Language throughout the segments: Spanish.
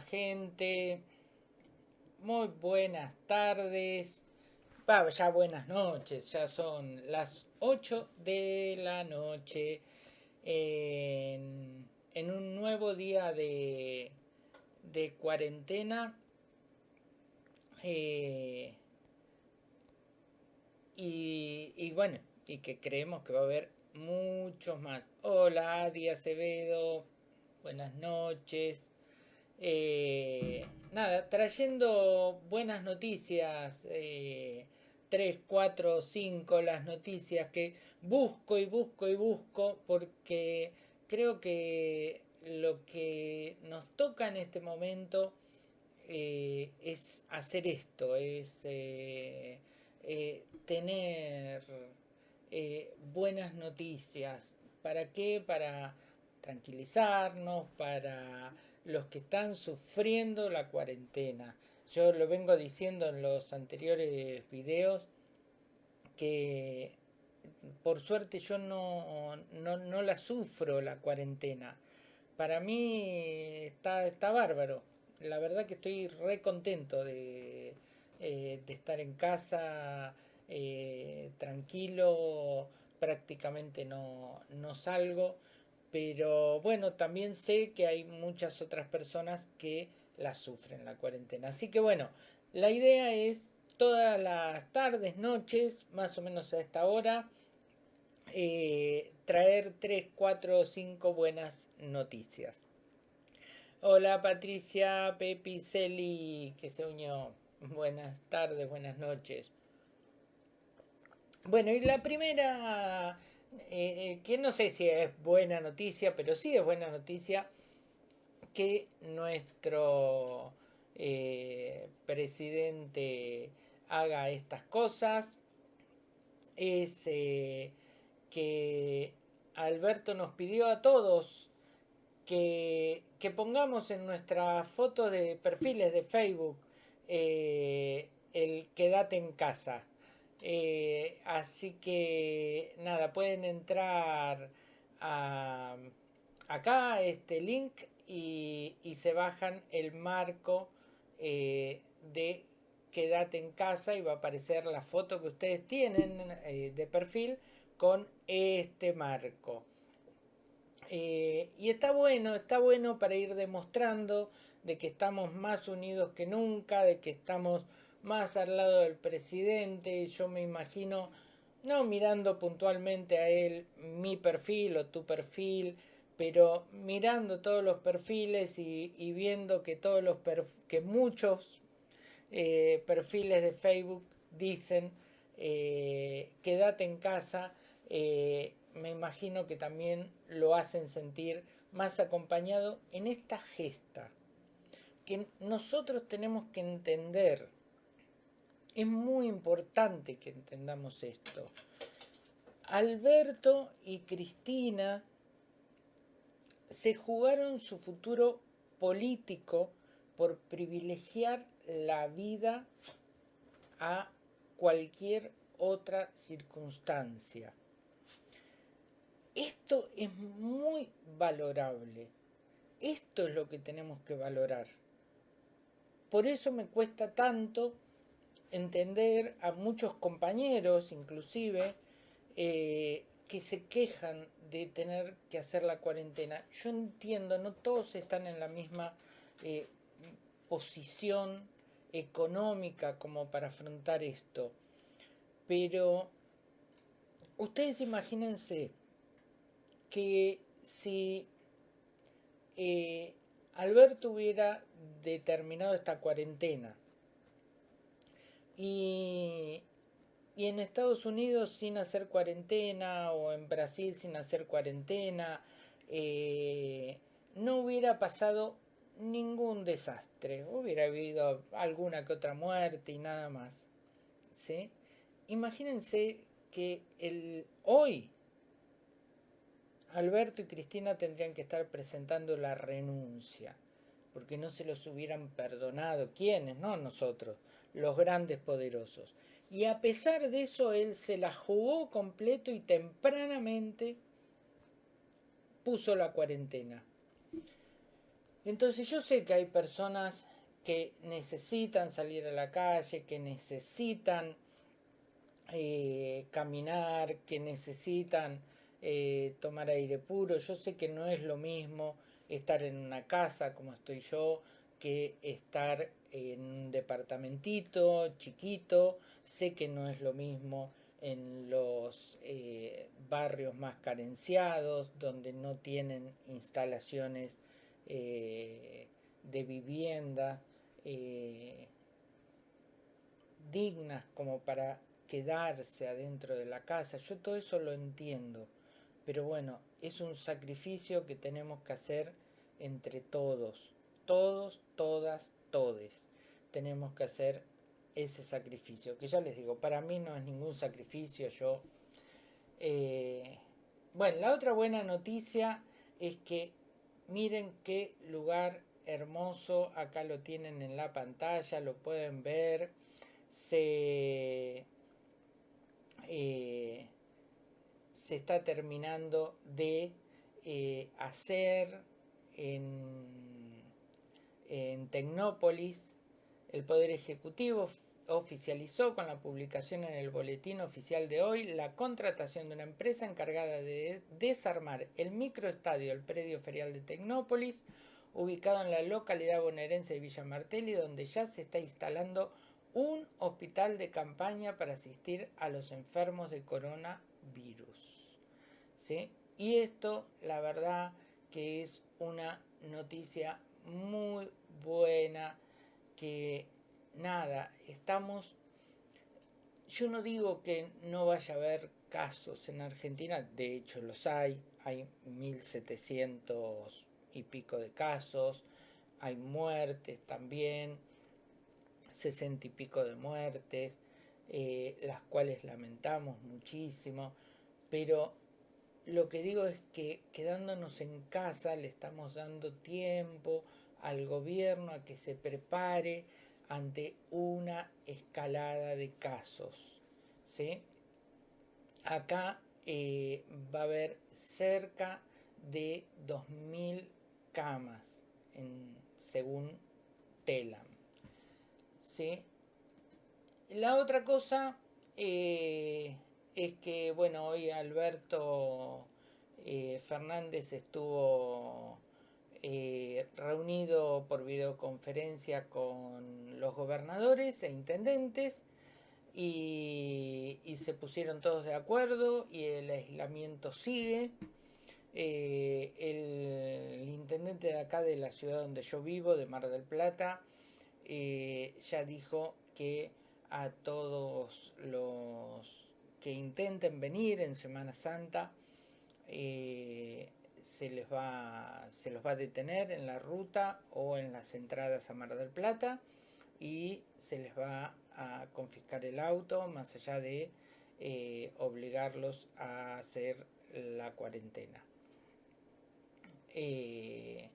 Gente, muy buenas tardes, ya buenas noches, ya son las 8 de la noche en, un nuevo día de, de cuarentena. Eh, y, y bueno, y que creemos que va a haber muchos más. Hola, Adi Acevedo, buenas noches. Eh, nada, trayendo buenas noticias, eh, 3, 4, 5 las noticias que busco y busco y busco porque creo que lo que nos toca en este momento eh, es hacer esto, es eh, tener buenas noticias. ¿Para qué? Para tranquilizarnos, para los que están sufriendo la cuarentena. Yo lo vengo diciendo en los anteriores videos que por suerte yo no, no, la sufro la cuarentena. Para mí está, está bárbaro. La verdad que estoy re contento de, eh, estar en casa eh, tranquilo, prácticamente no, no salgo pero bueno, también sé que hay muchas otras personas que la sufren la cuarentena. Así que bueno, la idea es todas las tardes, noches, más o menos a esta hora, eh, traer 3, 4 5 buenas noticias. Hola Patricia Pepiceli, que se unió. Buenas tardes, buenas noches. Bueno, y la primera eh, eh, que no sé si es buena noticia, pero sí es buena noticia que nuestro eh, presidente haga estas cosas. Es que Alberto nos pidió a todos que, que pongamos en nuestra foto de perfiles de Facebook el quédate en casa. Eh, así que nada, pueden entrar a, acá a este link y, se bajan el marco eh, de quédate en casa y va a aparecer la foto que ustedes tienen eh, de perfil con este marco. y está bueno, está bueno para ir demostrando de que estamos más unidos que nunca, de que estamos más al lado del presidente, yo me imagino, no mirando puntualmente a él mi perfil o tu perfil, pero mirando todos los perfiles y, viendo que todos los que muchos eh, perfiles de Facebook dicen eh, quédate en casa, eh, me imagino que también lo hacen sentir más acompañado en esta gesta que nosotros tenemos que entender es muy importante que entendamos esto. Alberto y Cristina se jugaron su futuro político por privilegiar la vida a cualquier otra circunstancia. Esto es muy valorable. Esto es lo que tenemos que valorar. Por eso me cuesta tanto entender a muchos compañeros, inclusive, eh, que se quejan de tener que hacer la cuarentena. Yo entiendo, no todos están en la misma eh, posición económica como para afrontar esto. Pero ustedes imagínense que si eh, Alberto hubiera determinado esta cuarentena y, en Estados Unidos sin hacer cuarentena o en Brasil sin hacer cuarentena, eh, no hubiera pasado ningún desastre. Hubiera habido alguna que otra muerte y nada más. Imagínense que el, hoy Alberto y Cristina tendrían que estar presentando la renuncia, porque no se los hubieran perdonado. ¿Quiénes? No nosotros los grandes poderosos. Y a pesar de eso, él se la jugó completo y tempranamente puso la cuarentena. Entonces yo sé que hay personas que necesitan salir a la calle, que necesitan eh, caminar, que necesitan eh, tomar aire puro. Yo sé que no es lo mismo estar en una casa como estoy yo que estar en un departamentito chiquito. Sé que no es lo mismo en los eh, barrios más carenciados, donde no tienen instalaciones eh, de vivienda eh, dignas como para quedarse adentro de la casa. Yo todo eso lo entiendo, pero bueno, es un sacrificio que tenemos que hacer entre todos, todos, todas, todes. Tenemos que hacer ese sacrificio, que ya les digo, para mí no es ningún sacrificio, yo... Eh, bueno, la otra buena noticia es que miren qué lugar hermoso, acá lo tienen en la pantalla, lo pueden ver, se, eh, se está terminando de eh, hacer en, en Tecnópolis, el Poder Ejecutivo oficializó con la publicación en el boletín oficial de hoy la contratación de una empresa encargada de desarmar el microestadio del predio ferial de Tecnópolis, ubicado en la localidad bonaerense de Villa Martelli, donde ya se está instalando un hospital de campaña para asistir a los enfermos de coronavirus. Y esto, la verdad, que es una noticia muy buena que nada, estamos... Yo no digo que no vaya a haber casos en Argentina, de hecho los hay, hay 1700 y pico de casos, hay muertes también, 60 y pico de muertes, eh, las cuales lamentamos muchísimo, pero lo que digo es que quedándonos en casa le estamos dando tiempo al gobierno a que se prepare ante una escalada de casos. ¿sí? Acá eh, va a haber cerca de 2.000 camas, en, según Telam. ¿sí? La otra cosa eh, es que, bueno, hoy Alberto eh, Fernández estuvo eh, reunido por videoconferencia con los gobernadores e intendentes y, se pusieron todos de acuerdo y el aislamiento sigue. Eh, el, intendente de acá de la ciudad donde yo vivo, de Mar del Plata, ya dijo que a todos los que intenten venir en Semana Santa, se les va, se los va a detener en la ruta o en las entradas a Mar del Plata y se les va a confiscar el auto más allá de eh, obligarlos a hacer la cuarentena. Eh,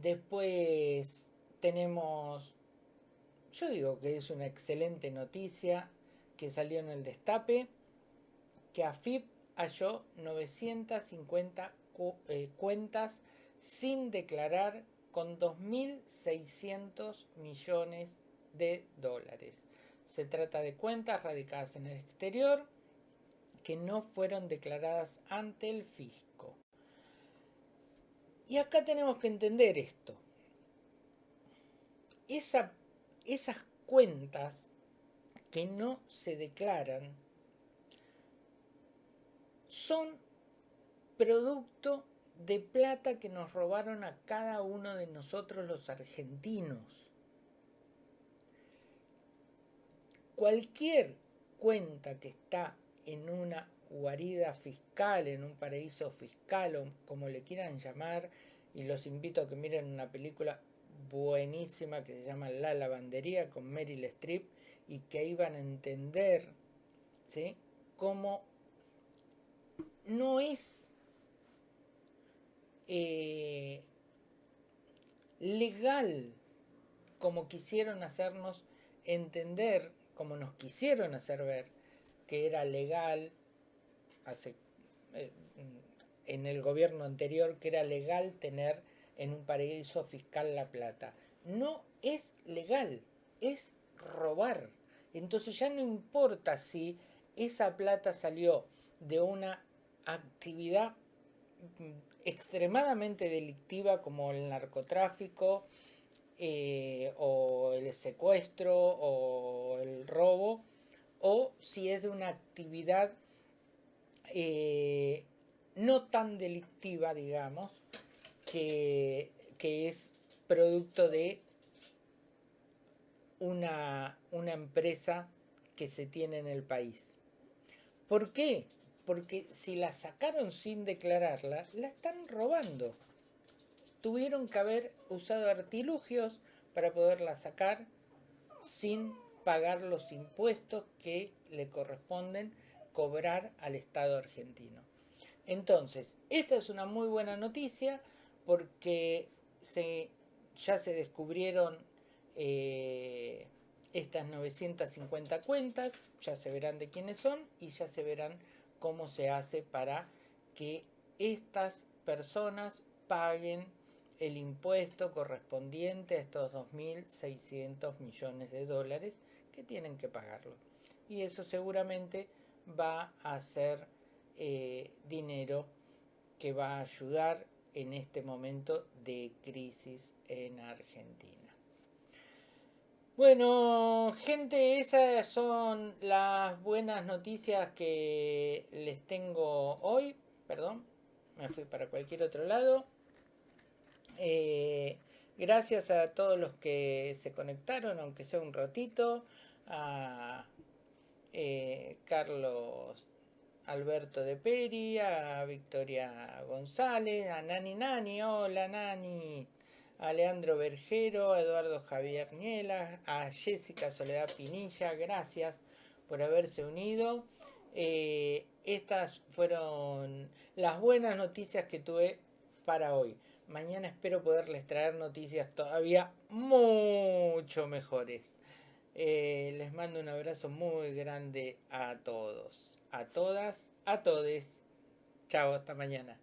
después tenemos, yo digo que es una excelente noticia que salió en el destape, que AFIP halló 950 eh, cuentas sin declarar con 2.600 millones de dólares. Se trata de cuentas radicadas en el exterior que no fueron declaradas ante el fisco. Y acá tenemos que entender esto. esas cuentas que no se declaran son producto de plata que nos robaron a cada uno de nosotros los argentinos. Cualquier cuenta que está en una guarida fiscal, en un paraíso fiscal o como le quieran llamar, y los invito a que miren una película buenísima que se llama La Lavandería con Meryl Streep y que van a entender ¿sí? cómo no es eh, legal como quisieron hacernos entender, como nos quisieron hacer ver que era legal hace, eh, en el gobierno anterior, que era legal tener en un paraíso fiscal la plata. No es legal, es robar. Entonces ya no importa si esa plata salió de una actividad mm, extremadamente delictiva como el narcotráfico eh, o el secuestro o el robo o si es de una actividad eh, no tan delictiva, digamos, que, que es producto de una, una empresa que se tiene en el país. ¿Por qué? Porque si la sacaron sin declararla, la están robando. Tuvieron que haber usado artilugios para poderla sacar sin pagar los impuestos que le corresponden cobrar al Estado argentino. Entonces, esta es una muy buena noticia porque se, ya se descubrieron eh, estas 950 cuentas, ya se verán de quiénes son y ya se verán cómo se hace para que estas personas paguen el impuesto correspondiente a estos 2.600 millones de dólares que tienen que pagarlo. Y eso seguramente va a ser eh, dinero que va a ayudar en este momento de crisis en Argentina. Bueno, gente, esas son las buenas noticias que les tengo hoy. Perdón, me fui para cualquier otro lado. Eh, gracias a todos los que se conectaron, aunque sea un ratito. A eh, Carlos Alberto de Peri, a Victoria González, a Nani Nani, hola Nani a Leandro Bergero, a Eduardo Javier Niela, a Jessica Soledad Pinilla, gracias por haberse unido. Eh, estas fueron las buenas noticias que tuve para hoy. Mañana espero poderles traer noticias todavía mucho mejores. Eh, les mando un abrazo muy grande a todos, a todas, a todes. Chao, hasta mañana.